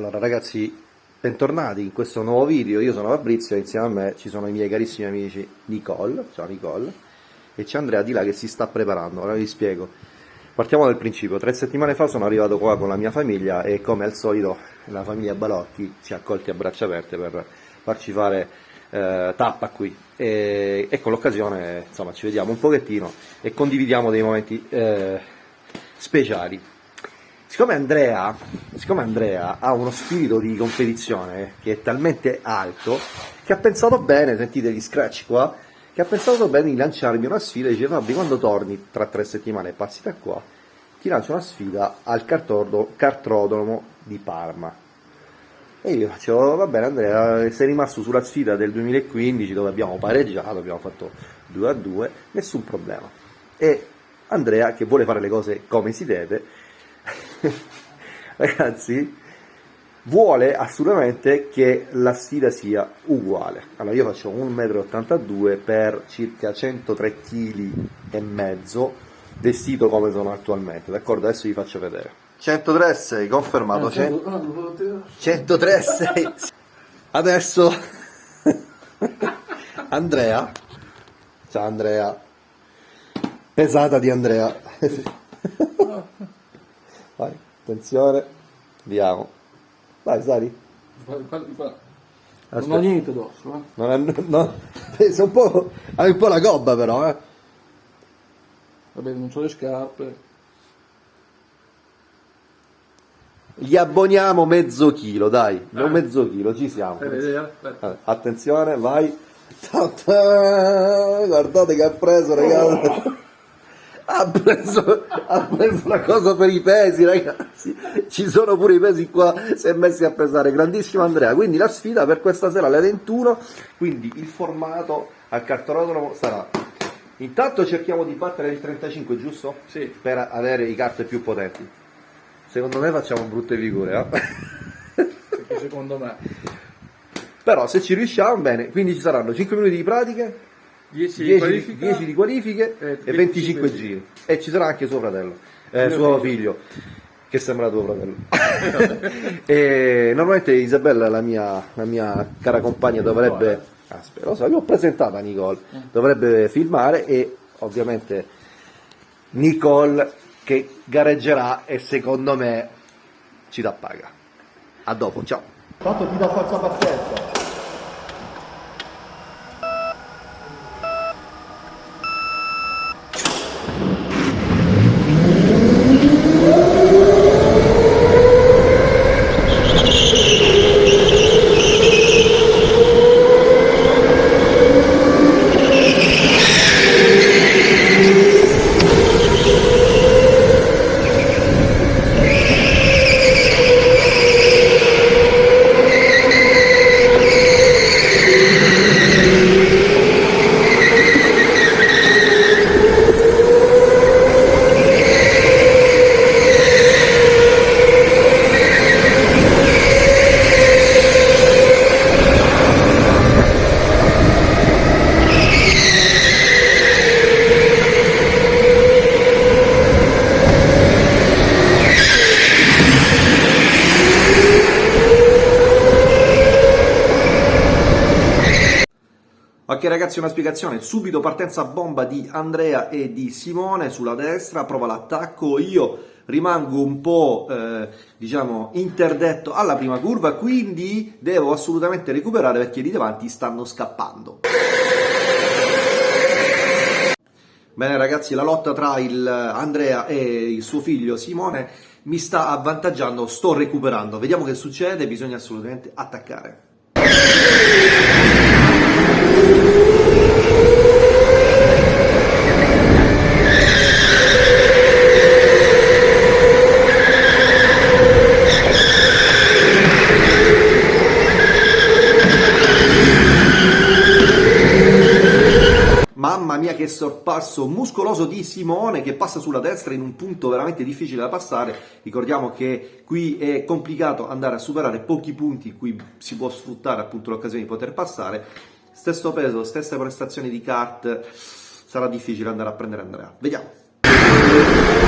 Allora ragazzi, bentornati in questo nuovo video, io sono Fabrizio e insieme a me ci sono i miei carissimi amici Nicole, ciao Nicole, e c'è Andrea di là che si sta preparando, ora vi spiego. Partiamo dal principio, tre settimane fa sono arrivato qua con la mia famiglia e come al solito la famiglia Balocchi ci ha accolti a braccia aperte per farci fare eh, tappa qui. E, e con l'occasione insomma ci vediamo un pochettino e condividiamo dei momenti eh, speciali. Siccome Andrea, siccome Andrea, ha uno spirito di competizione che è talmente alto che ha pensato bene, sentite gli scratch qua, che ha pensato bene di lanciarmi una sfida e dice Fabri quando torni tra tre settimane passi da qua, ti lancio una sfida al cartrodromo di Parma. E io faccio, va bene Andrea, sei rimasto sulla sfida del 2015 dove abbiamo pareggiato, abbiamo fatto 2 a 2, nessun problema. E Andrea, che vuole fare le cose come si deve, ragazzi, vuole assolutamente che la sfida sia uguale. Allora io faccio 1,82 m per circa 103 kg e mezzo, vestito come sono attualmente, d'accordo? Adesso vi faccio vedere. 103 6, confermato. 103 6. Adesso Andrea. Ciao Andrea. Pesata di Andrea. Attenzione, andiamo. Vai, Sari. Non ho niente addosso, eh. Non è, no, sei un po', hai un po' la gobba però, eh. Vabbè, non ho le scarpe. Gli abboniamo mezzo chilo, dai, non Ah. mezzo chilo, ci siamo. Fai vedere, aspetta. Allora, Attenzione, vai. Guardate che ha preso, ragazzi. Ha preso, ha preso la cosa per i pesi, ragazzi. Ci sono pure i pesi qua, si è messi a pesare. Grandissimo Andrea. Quindi la sfida per questa sera alle 21. Quindi il formato al cartolodromo sarà. Intanto cerchiamo di battere il 35, giusto? Sì. Per avere i carte più potenti. Secondo me facciamo brutte figure, eh? Perché secondo me Però se ci riusciamo, bene. Quindi ci saranno 5 minuti di pratiche 10 10, qualifica 10 di qualifiche e e 25 25 giri. E ci sarà anche suo fratello, eh, suo figlio. figlio, che sembra tuo fratello. e normalmente Isabella, la mia, la mia cara compagna, dovrebbe. Aspetta, lo so, io ho presentato a Nicole, dovrebbe filmare e ovviamente Nicole che gareggerà e secondo me ci dà paga. A dopo, ciao. Tanto ti dà falsa pazienza. Ok ragazzi una spiegazione, subito partenza bomba di Andrea e di Simone sulla destra, prova l'attacco, io rimango un po' eh, diciamo interdetto alla prima curva, quindi devo assolutamente recuperare perché lì davanti stanno scappando. Bene ragazzi, la lotta tra il Andrea e il suo figlio Simone mi sta avvantaggiando, sto recuperando, vediamo che succede, bisogna assolutamente attaccare. Mamma mia che sorpasso muscoloso di Simone che passa sulla destra in un punto veramente difficile da passare. Ricordiamo che qui è complicato andare a superare pochi punti in cui si può sfruttare appunto l'occasione di poter passare. Stesso peso, stesse prestazioni di kart, sarà difficile andare a prendere Andrea. Vediamo.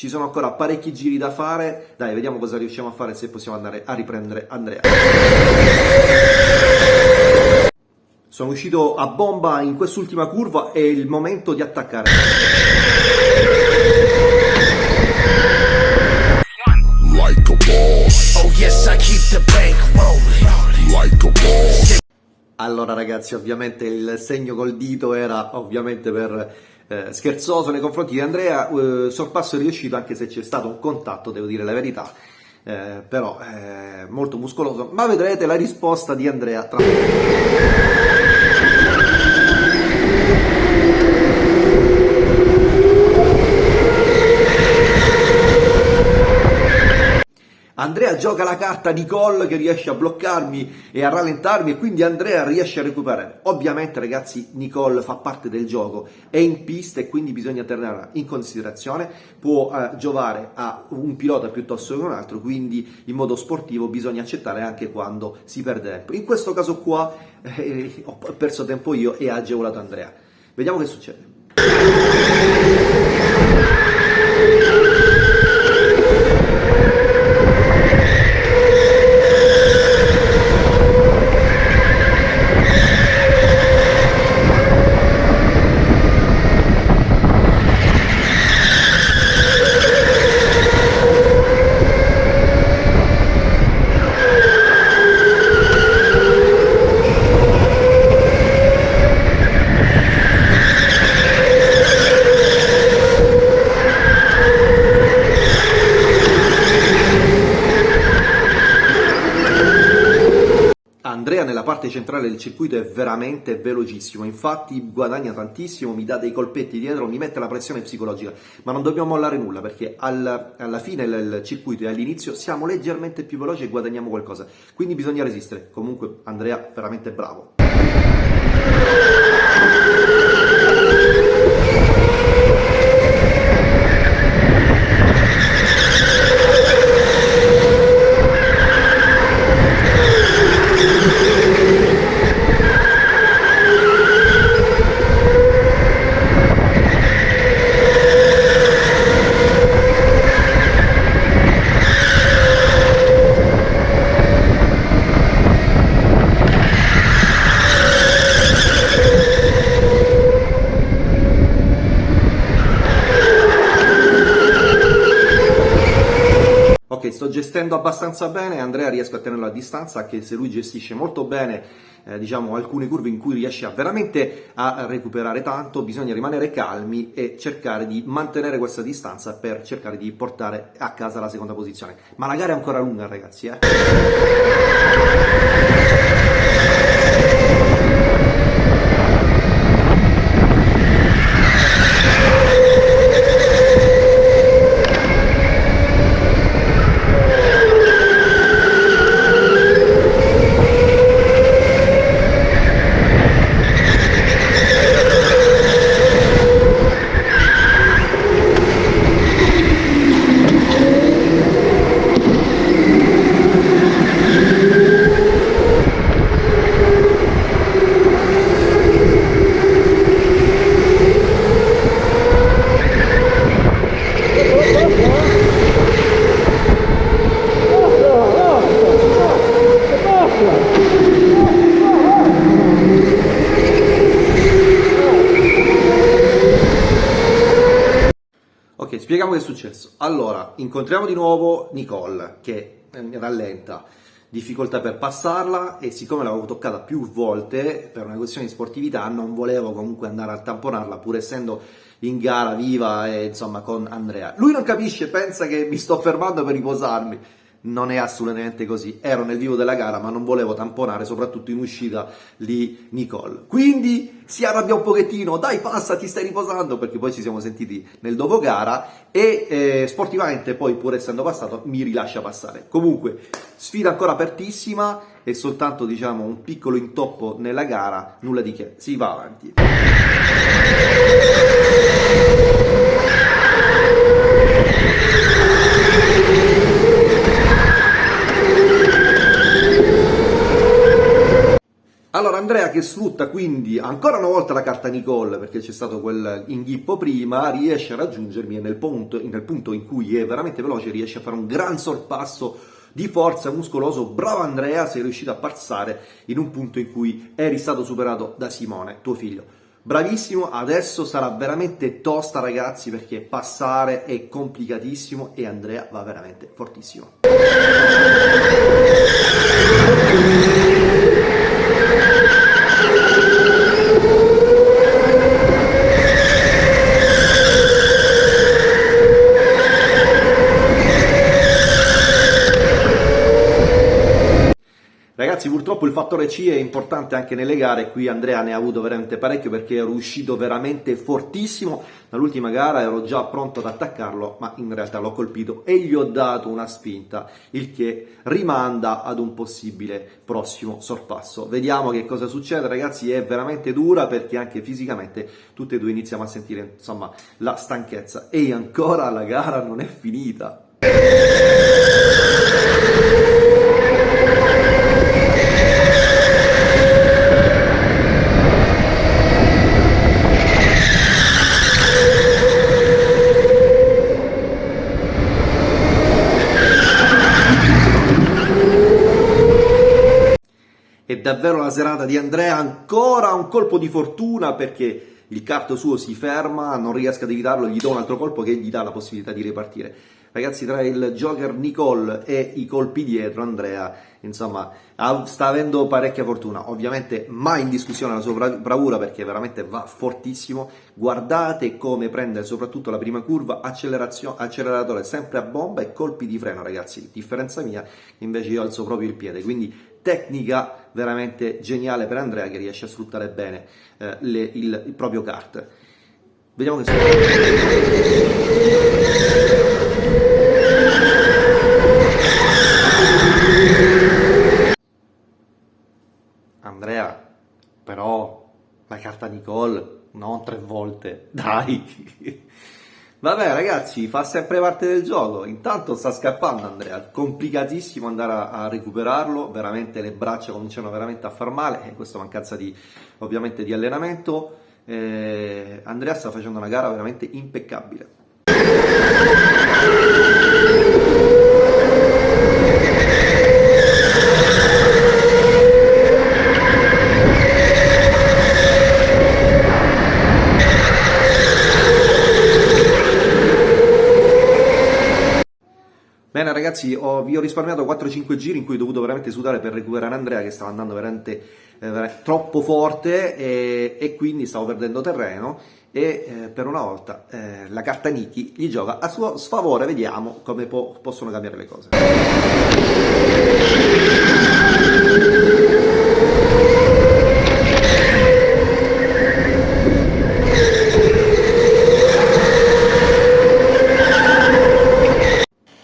Ci sono ancora parecchi giri da fare, dai vediamo cosa riusciamo a fare se possiamo andare a riprendere Andrea. Sono uscito a bomba in quest'ultima curva, è il momento di attaccare. like a boss, Oh yes, I keep the bank rolling. like a boss. Allora ragazzi, ovviamente il segno col dito era ovviamente per eh, scherzoso nei confronti di Andrea, eh, sorpasso riuscito anche se c'è stato un contatto, devo dire la verità, eh, però eh, molto muscoloso, ma vedrete la risposta di Andrea tra Andrea gioca la carta di gol che riesce a bloccarmi e a rallentarmi e quindi Andrea riesce a recuperare. Ovviamente ragazzi Nicole fa parte del gioco, è in pista e quindi bisogna tenerla in considerazione, può eh, giovare a un pilota piuttosto che un altro, quindi in modo sportivo bisogna accettare anche quando si perde tempo. In questo caso qua eh, ho perso tempo io e ha agevolato Andrea. Vediamo che succede. Andrea nella parte centrale del circuito è veramente velocissimo, infatti guadagna tantissimo, mi dà dei colpetti dietro, mi mette la pressione psicologica, ma non dobbiamo mollare nulla perché al- alla fine del circuito e all'inizio siamo leggermente più veloci e guadagniamo qualcosa, quindi bisogna resistere. Comunque Andrea veramente bravo. Ok, sto gestendo abbastanza bene, Andrea riesco a tenerlo a distanza, anche se lui gestisce molto bene, eh, diciamo, alcune curve in cui riesce a veramente a recuperare tanto, bisogna rimanere calmi e cercare di mantenere questa distanza per cercare di portare a casa la seconda posizione. Ma la gara è ancora lunga, ragazzi, eh. Spieghiamo che è successo. Allora, incontriamo di nuovo Nicole che eh, rallenta, difficoltà per passarla e siccome l'avevo toccata più volte per una questione di sportività non volevo comunque andare a tamponarla pur essendo in gara viva e insomma con Andrea. Lui non capisce, pensa che mi sto fermando per riposarmi. Non è assolutamente così, ero nel vivo della gara ma non volevo tamponare soprattutto in uscita di Nicole. Quindi si arrabbia un pochettino, dai passa ti stai riposando perché poi ci siamo sentiti nel dopo gara e eh, sportivamente poi pur essendo passato mi rilascia passare. Comunque sfida ancora apertissima e soltanto diciamo un piccolo intoppo nella gara, nulla di che, si va avanti. Allora Andrea che sfrutta quindi ancora una volta la carta Nicole perché c'è stato quel inghippo prima, riesce a raggiungermi e nel punto, nel punto in cui è veramente veloce riesce a fare un gran sorpasso di forza muscoloso. Bravo Andrea, sei riuscito a passare in un punto in cui eri stato superato da Simone, tuo figlio. Bravissimo, adesso sarà veramente tosta ragazzi perché passare è complicatissimo e Andrea va veramente fortissimo. Ragazzi, purtroppo il fattore C è importante anche nelle gare, qui Andrea ne ha avuto veramente parecchio perché ero uscito veramente fortissimo, dall'ultima gara ero già pronto ad attaccarlo, ma in realtà l'ho colpito e gli ho dato una spinta, il che rimanda ad un possibile prossimo sorpasso. Vediamo che cosa succede, ragazzi, è veramente dura perché anche fisicamente tutte e due iniziamo a sentire, insomma, la stanchezza e ancora la gara non è finita. È davvero la serata di Andrea, ancora un colpo di fortuna perché il kart suo si ferma, non riesco ad evitarlo, gli do un altro colpo che gli dà la possibilità di ripartire. Ragazzi, tra il Joker Nicole e i colpi dietro, Andrea, insomma, sta avendo parecchia fortuna. Ovviamente mai in discussione la sua bravura perché veramente va fortissimo. Guardate come prende soprattutto la prima curva, acceleratore sempre a bomba e colpi di freno, ragazzi. Differenza mia, invece io alzo proprio il piede, quindi tecnica veramente geniale per Andrea che riesce a sfruttare bene eh, le, il, il proprio kart. Vediamo che Andrea, però la carta Nicole non tre volte, dai. Vabbè ragazzi, fa sempre parte del gioco, intanto sta scappando Andrea, complicatissimo andare a, a recuperarlo, veramente le braccia cominciano veramente a far male, e questa mancanza di, ovviamente di allenamento, eh, Andrea sta facendo una gara veramente impeccabile. Bene ragazzi, ho, vi ho risparmiato 4-5 giri in cui ho dovuto veramente sudare per recuperare Andrea che stava andando veramente, eh, veramente troppo forte e, e, quindi stavo perdendo terreno e eh, per una volta eh, la carta Niki gli gioca a suo sfavore, vediamo come po possono cambiare le cose.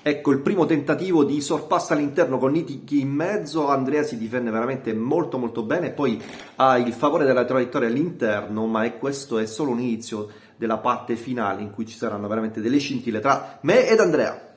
Ecco il primo tentativo di sorpasso all'interno con Niki in mezzo, Andrea si difende veramente molto molto bene, poi ha il favore della traiettoria all'interno, ma è, questo è solo un inizio della parte finale in cui ci saranno veramente delle scintille tra me ed Andrea.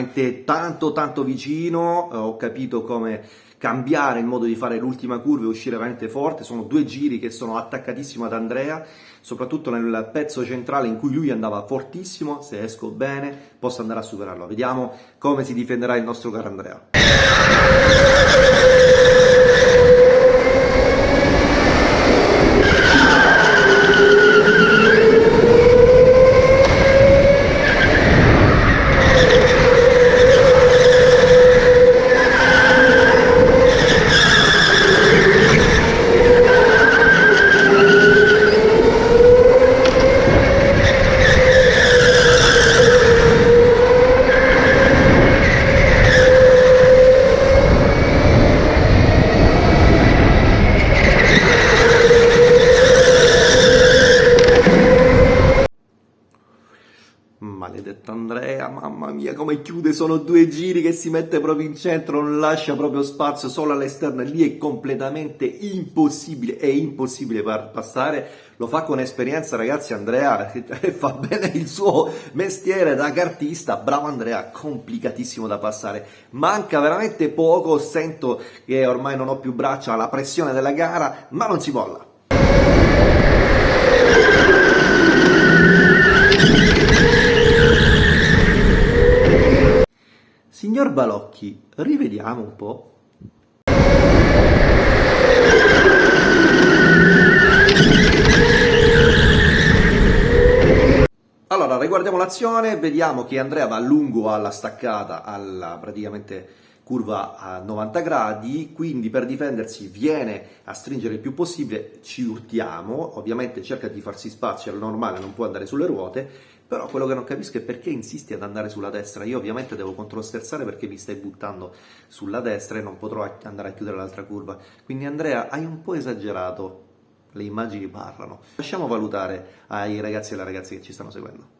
Veramente tanto tanto vicino, eh, ho capito come cambiare il modo di fare l'ultima curva e uscire veramente forte, sono due giri che sono attaccatissimo ad Andrea, soprattutto nel pezzo centrale in cui lui andava fortissimo, se esco bene posso andare a superarlo, vediamo come si difenderà il nostro caro Andrea. Andrea, mamma mia come chiude, sono due giri che si mette proprio in centro, non lascia proprio spazio solo all'esterno, lì è completamente impossibile, è impossibile passare, lo fa con esperienza ragazzi Andrea, fa bene il suo mestiere da cartista, bravo Andrea, complicatissimo da passare, manca veramente poco, sento che ormai non ho più braccia alla pressione della gara, ma non si molla. Signor Balocchi, rivediamo un po'. Allora, riguardiamo l'azione, vediamo che Andrea va lungo alla staccata, alla praticamente curva a 90 gradi, quindi per difendersi viene a stringere il più possibile, ci urtiamo, ovviamente cerca di farsi spazio, al normale non può andare sulle ruote, però quello che non capisco è perché insisti ad andare sulla destra, io ovviamente devo controsterzare perché mi stai buttando sulla destra e non potrò andare a chiudere l'altra curva, quindi Andrea hai un po' esagerato, le immagini parlano, lasciamo valutare ai ragazzi e alle ragazze che ci stanno seguendo.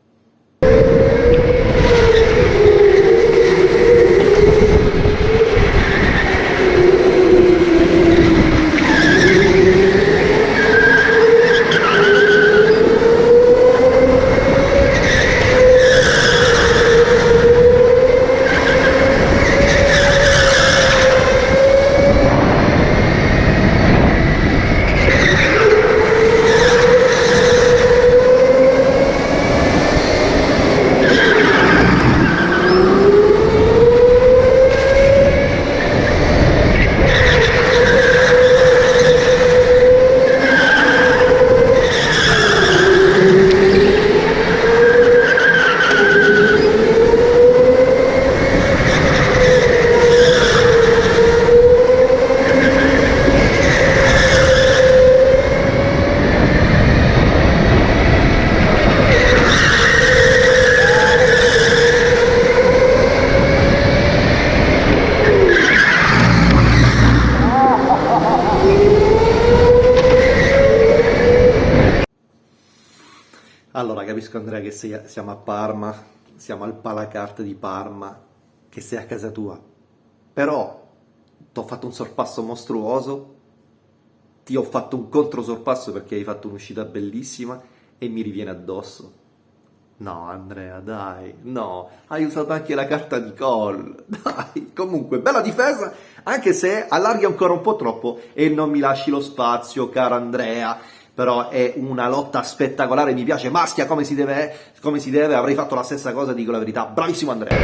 Allora capisco Andrea che sei- siamo a Parma, siamo al Palacart di Parma, che sei a casa tua, però ti ho fatto un sorpasso mostruoso, ti ho fatto un controsorpasso perché hai fatto un'uscita bellissima e mi riviene addosso. No Andrea, dai, no, hai usato anche la carta di call, dai, comunque bella difesa, anche se allarghi ancora un po' troppo e non mi lasci lo spazio, caro Andrea, però è una lotta spettacolare, mi piace, maschia come si deve, come si deve avrei fatto la stessa cosa, dico la verità, bravissimo Andrea.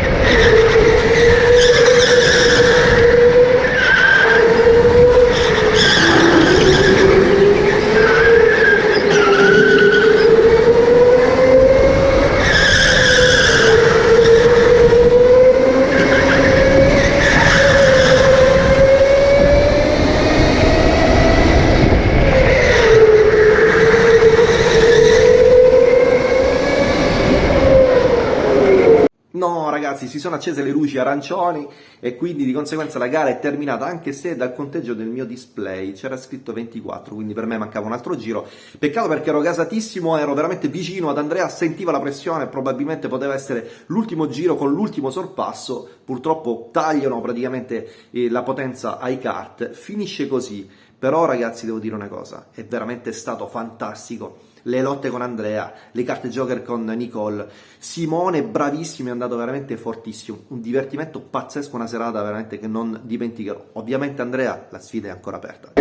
No ragazzi, si sono accese le luci arancioni e quindi di conseguenza la gara è terminata anche se dal conteggio del mio display c'era scritto 24, quindi per me mancava un altro giro. Peccato perché ero gasatissimo, ero veramente vicino ad Andrea, sentiva la pressione, probabilmente poteva essere l'ultimo giro con l'ultimo sorpasso, purtroppo tagliano praticamente eh, la potenza ai kart, finisce così. Però ragazzi devo dire una cosa, è veramente stato fantastico le lotte con Andrea, le carte Joker con Nicole, Simone bravissimo, è andato veramente fortissimo, un divertimento pazzesco, una serata veramente che non dimenticherò. Ovviamente Andrea, la sfida è ancora aperta.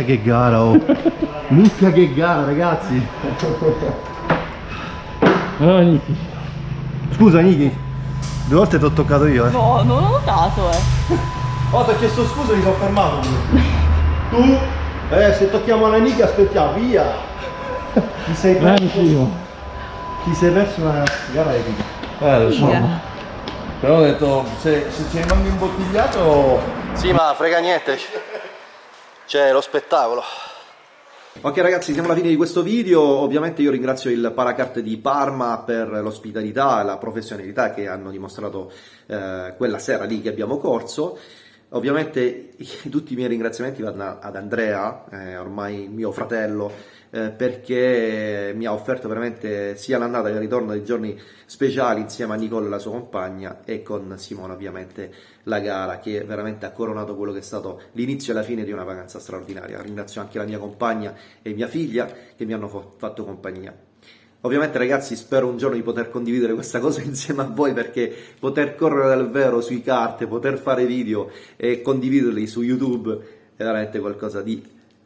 Minchia che gara, oh! Minchia che gara, ragazzi! Ah, Niki. Scusa, Niki, due volte ti ho toccato io, eh! No, non ho notato, eh. Oh, ti ho chiesto scusa, mi sono fermato. tu? Eh, se tocchiamo la Niki aspettiamo, via! Ti sei perso, ti sei perso una gara epica. Eh, lo so. Però ho detto, se, se ci rimani imbottigliato... Sì, ma frega niente. C'è lo spettacolo. Ok ragazzi, siamo alla fine di questo video. Ovviamente io ringrazio il Paracart di Parma per l'ospitalità e la professionalità che hanno dimostrato eh, quella sera lì che abbiamo corso. Ovviamente tutti i miei ringraziamenti vanno ad Andrea, eh, ormai mio fratello, eh, perché mi ha offerto veramente sia l'andata che il ritorno dei giorni speciali insieme a Nicole e la sua compagna e con Simone ovviamente la gara che veramente ha coronato quello che è stato l'inizio e la fine di una vacanza straordinaria. Ringrazio anche la mia compagna e mia figlia che mi hanno fatto compagnia. Ovviamente ragazzi spero un giorno di poter condividere questa cosa insieme a voi perché poter correre dal vero sui carte, poter fare video e condividerli su YouTube è veramente qualcosa di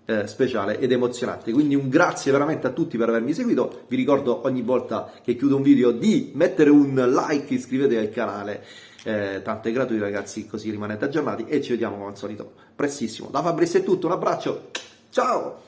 eh, speciale ed emozionante. Quindi un grazie veramente a tutti per avermi seguito. Vi ricordo ogni volta che chiudo un video di mettere un like, iscrivetevi al canale. Eh, tanto è gratuito ragazzi, così rimanete aggiornati e ci vediamo come al solito prestissimo. Da Fabrizio è tutto, un abbraccio, ciao!